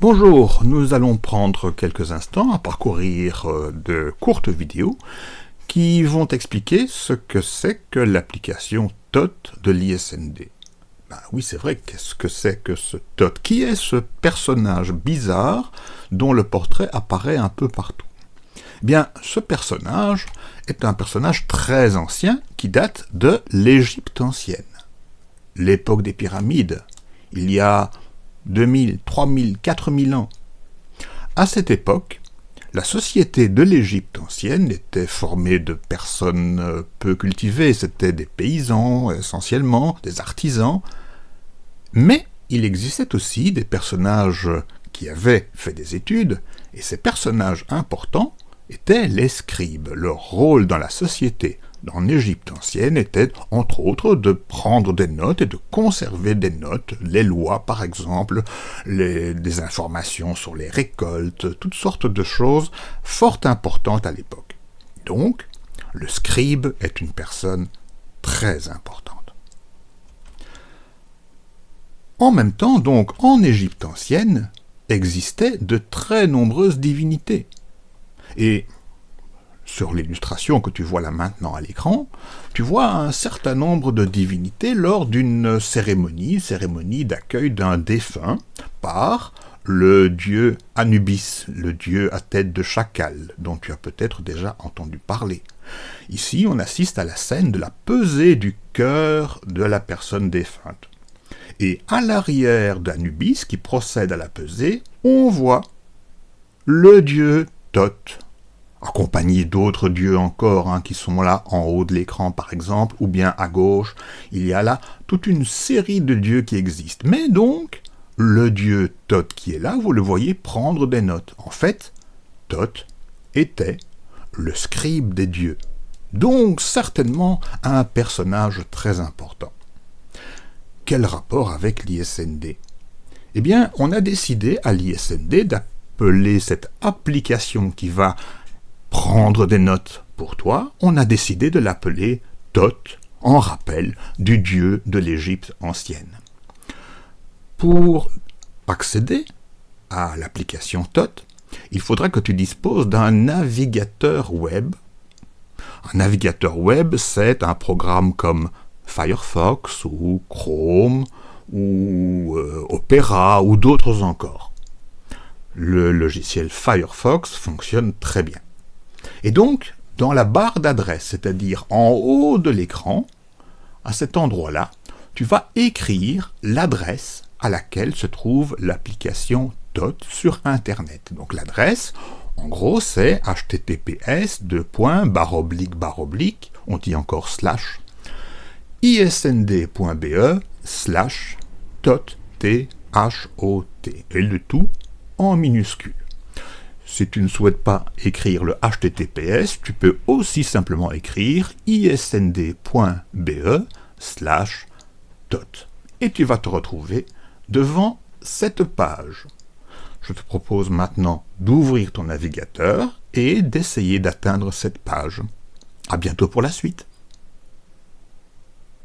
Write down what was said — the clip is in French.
Bonjour, nous allons prendre quelques instants à parcourir euh, de courtes vidéos qui vont expliquer ce que c'est que l'application TOT de l'ISND. Ben oui, c'est vrai, qu'est-ce que c'est que ce TOT? Qui est ce personnage bizarre dont le portrait apparaît un peu partout? Eh Bien, ce personnage est un personnage très ancien qui date de l'Égypte ancienne, l'époque des pyramides, il y a 2000, 3000, 4000 ans. À cette époque, la société de l'Égypte ancienne était formée de personnes euh, peu cultivées, c'était des paysans essentiellement, des artisans, mais il existait aussi des personnages qui avaient fait des études, et ces personnages importants étaient les scribes. Leur rôle dans la société en Égypte ancienne était, entre autres, de prendre des notes et de conserver des notes, les lois par exemple, les, des informations sur les récoltes, toutes sortes de choses fort importantes à l'époque. Donc, le scribe est une personne très importante. En même temps, donc, en Égypte ancienne, existaient de très nombreuses divinités. Et sur l'illustration que tu vois là maintenant à l'écran, tu vois un certain nombre de divinités lors d'une cérémonie, cérémonie d'accueil d'un défunt, par le dieu Anubis, le dieu à tête de chacal, dont tu as peut-être déjà entendu parler. Ici, on assiste à la scène de la pesée du cœur de la personne défunte. Et à l'arrière d'Anubis, qui procède à la pesée, on voit le dieu Thoth, accompagné d'autres dieux encore, hein, qui sont là en haut de l'écran par exemple, ou bien à gauche, il y a là toute une série de dieux qui existent. Mais donc, le dieu Thoth qui est là, vous le voyez prendre des notes. En fait, Thoth était le scribe des dieux. Donc certainement un personnage très important. Quel rapport avec l'ISND Eh bien, on a décidé à l'ISND d'appeler cette application qui va prendre des notes pour toi, on a décidé de l'appeler Thoth, en rappel du dieu de l'Égypte ancienne. Pour accéder à l'application Thoth, il faudra que tu disposes d'un navigateur web. Un navigateur web, c'est un programme comme Firefox ou Chrome ou euh, Opera ou d'autres encore. Le logiciel Firefox fonctionne très bien. Et donc, dans la barre d'adresse, c'est-à-dire en haut de l'écran, à cet endroit-là, tu vas écrire l'adresse à laquelle se trouve l'application TOT sur Internet. Donc l'adresse, en gros, c'est https oblique, on dit encore slash, isnd.be slash tot, t, h, o, t, et le tout en minuscule. Si tu ne souhaites pas écrire le HTTPS, tu peux aussi simplement écrire isnd.be slash tot. Et tu vas te retrouver devant cette page. Je te propose maintenant d'ouvrir ton navigateur et d'essayer d'atteindre cette page. À bientôt pour la suite.